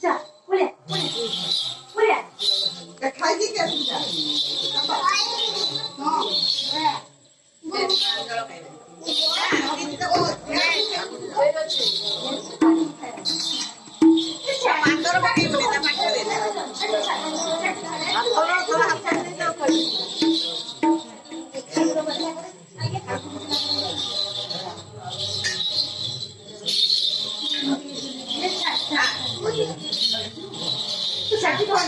자, 올해, 올해, 올해. 자, 가기 됩니다. 这想去多少？